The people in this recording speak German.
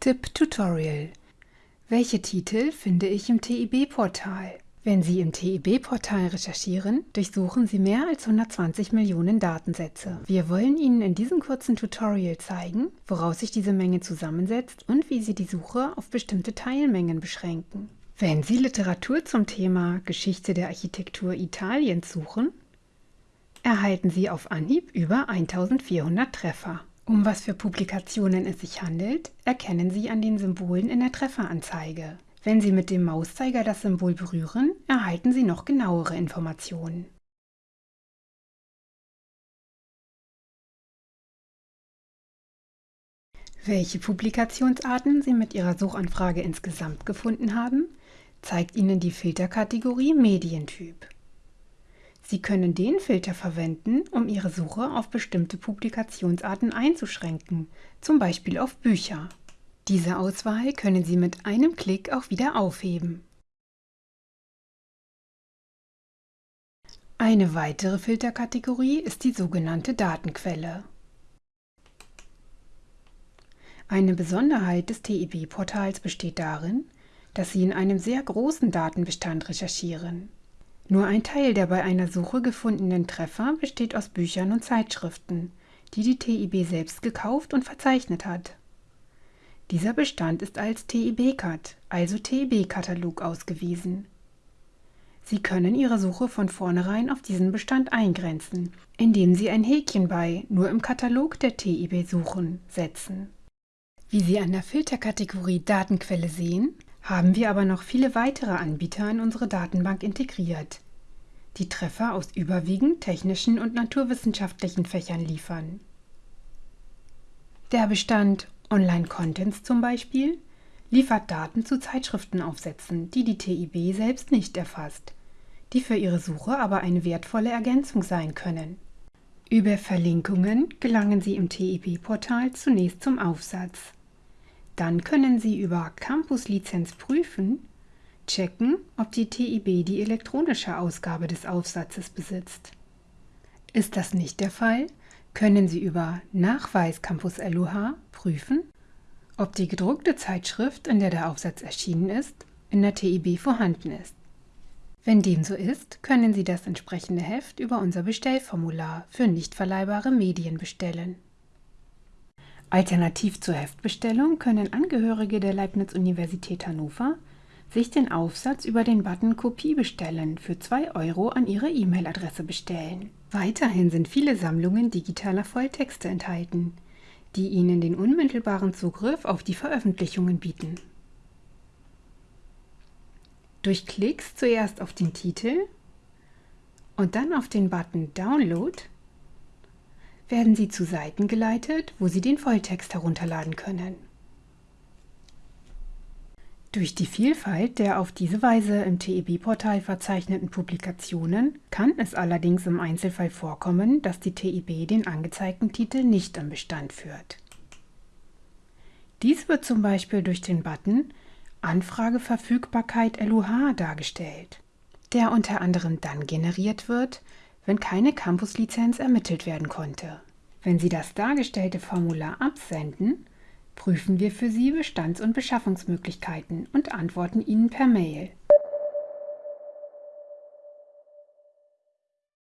Tipp Tutorial Welche Titel finde ich im TIB-Portal? Wenn Sie im TIB-Portal recherchieren, durchsuchen Sie mehr als 120 Millionen Datensätze. Wir wollen Ihnen in diesem kurzen Tutorial zeigen, woraus sich diese Menge zusammensetzt und wie Sie die Suche auf bestimmte Teilmengen beschränken. Wenn Sie Literatur zum Thema Geschichte der Architektur Italiens suchen, erhalten Sie auf Anhieb über 1400 Treffer. Um was für Publikationen es sich handelt, erkennen Sie an den Symbolen in der Trefferanzeige. Wenn Sie mit dem Mauszeiger das Symbol berühren, erhalten Sie noch genauere Informationen. Welche Publikationsarten Sie mit Ihrer Suchanfrage insgesamt gefunden haben, zeigt Ihnen die Filterkategorie Medientyp. Sie können den Filter verwenden, um Ihre Suche auf bestimmte Publikationsarten einzuschränken, zum Beispiel auf Bücher. Diese Auswahl können Sie mit einem Klick auch wieder aufheben. Eine weitere Filterkategorie ist die sogenannte Datenquelle. Eine Besonderheit des TIB-Portals besteht darin, dass Sie in einem sehr großen Datenbestand recherchieren. Nur ein Teil der bei einer Suche gefundenen Treffer besteht aus Büchern und Zeitschriften, die die TIB selbst gekauft und verzeichnet hat. Dieser Bestand ist als TIB-Cat, also TIB-Katalog, ausgewiesen. Sie können Ihre Suche von vornherein auf diesen Bestand eingrenzen, indem Sie ein Häkchen bei Nur im Katalog der TIB suchen setzen. Wie Sie an der Filterkategorie Datenquelle sehen, haben wir aber noch viele weitere Anbieter in unsere Datenbank integriert, die Treffer aus überwiegend technischen und naturwissenschaftlichen Fächern liefern. Der Bestand Online Contents zum Beispiel liefert Daten zu Zeitschriftenaufsätzen, die die TIB selbst nicht erfasst, die für Ihre Suche aber eine wertvolle Ergänzung sein können. Über Verlinkungen gelangen Sie im TIB-Portal zunächst zum Aufsatz. Dann können Sie über Campus-Lizenz prüfen, checken, ob die TIB die elektronische Ausgabe des Aufsatzes besitzt. Ist das nicht der Fall, können Sie über Nachweis Campus LUH prüfen, ob die gedruckte Zeitschrift, in der der Aufsatz erschienen ist, in der TIB vorhanden ist. Wenn dem so ist, können Sie das entsprechende Heft über unser Bestellformular für nicht verleihbare Medien bestellen. Alternativ zur Heftbestellung können Angehörige der Leibniz-Universität Hannover sich den Aufsatz über den Button Kopie bestellen für 2 Euro an ihre E-Mail-Adresse bestellen. Weiterhin sind viele Sammlungen digitaler Volltexte enthalten, die Ihnen den unmittelbaren Zugriff auf die Veröffentlichungen bieten. Durch Klicks zuerst auf den Titel und dann auf den Button Download werden Sie zu Seiten geleitet, wo Sie den Volltext herunterladen können. Durch die Vielfalt der auf diese Weise im TIB-Portal verzeichneten Publikationen kann es allerdings im Einzelfall vorkommen, dass die TIB den angezeigten Titel nicht im Bestand führt. Dies wird zum Beispiel durch den Button Anfrageverfügbarkeit LUH dargestellt, der unter anderem dann generiert wird, wenn keine Campus-Lizenz ermittelt werden konnte. Wenn Sie das dargestellte Formular absenden, prüfen wir für Sie Bestands- und Beschaffungsmöglichkeiten und antworten Ihnen per Mail.